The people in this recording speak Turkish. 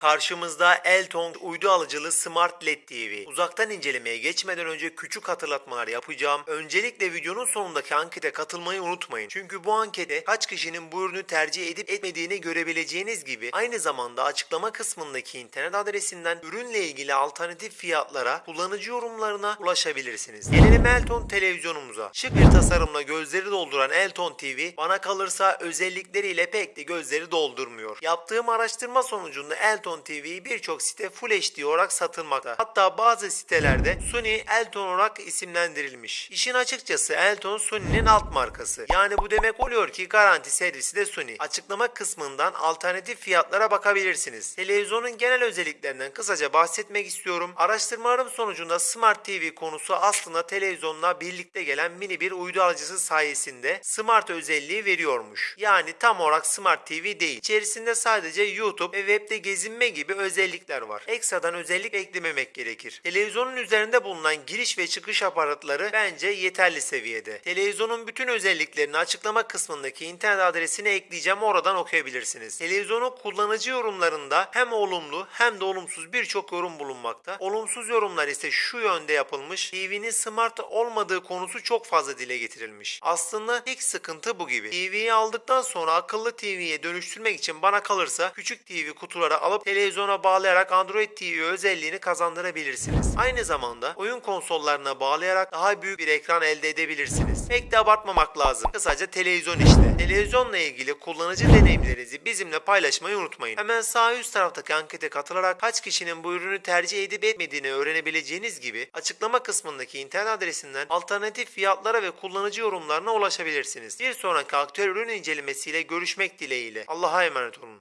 Karşımızda Elton uydu alıcılı Smart LED TV. Uzaktan incelemeye geçmeden önce küçük hatırlatmalar yapacağım. Öncelikle videonun sonundaki ankete katılmayı unutmayın. Çünkü bu ankete kaç kişinin bu ürünü tercih edip etmediğini görebileceğiniz gibi aynı zamanda açıklama kısmındaki internet adresinden ürünle ilgili alternatif fiyatlara, kullanıcı yorumlarına ulaşabilirsiniz. Gelelim Elton televizyonumuza. Şık bir tasarımla gözleri dolduran Elton TV bana kalırsa özellikleriyle pek de gözleri doldurmuyor. Yaptığım araştırma sonucunda Elton TV birçok site Full HD olarak satılmakta. Hatta bazı sitelerde Sony Elton olarak isimlendirilmiş. İşin açıkçası Elton Sony'nin alt markası. Yani bu demek oluyor ki garanti servisi de Sony. Açıklama kısmından alternatif fiyatlara bakabilirsiniz. Televizyonun genel özelliklerinden kısaca bahsetmek istiyorum. Araştırmalarım sonucunda Smart TV konusu aslında televizyonla birlikte gelen mini bir uydu alıcısı sayesinde Smart özelliği veriyormuş. Yani tam olarak Smart TV değil. İçerisinde sadece YouTube ve webde gezinme gibi özellikler var. Ekstradan özellik eklememek gerekir. Televizyonun üzerinde bulunan giriş ve çıkış aparatları bence yeterli seviyede. Televizyonun bütün özelliklerini açıklama kısmındaki internet adresine ekleyeceğim oradan okuyabilirsiniz. Televizyonun kullanıcı yorumlarında hem olumlu hem de olumsuz birçok yorum bulunmakta. Olumsuz yorumlar ise şu yönde yapılmış. TV'nin smart olmadığı konusu çok fazla dile getirilmiş. Aslında tek sıkıntı bu gibi. TV'yi aldıktan sonra akıllı TV'ye dönüştürmek için bana kalırsa küçük TV kutuları alıp televizyona bağlayarak Android TV özelliğini kazandırabilirsiniz. Aynı zamanda oyun konsollarına bağlayarak daha büyük bir ekran elde edebilirsiniz. Pek de abartmamak lazım. Kısaca televizyon işte. Televizyonla ilgili kullanıcı deneyimlerinizi bizimle paylaşmayı unutmayın. Hemen sağ üst taraftaki ankete katılarak kaç kişinin bu ürünü tercih edip etmediğini öğrenebileceğiniz gibi açıklama kısmındaki internet adresinden alternatif fiyatlara ve kullanıcı yorumlarına ulaşabilirsiniz. Bir sonraki aktüel ürün incelemesiyle görüşmek dileğiyle. Allah'a emanet olun.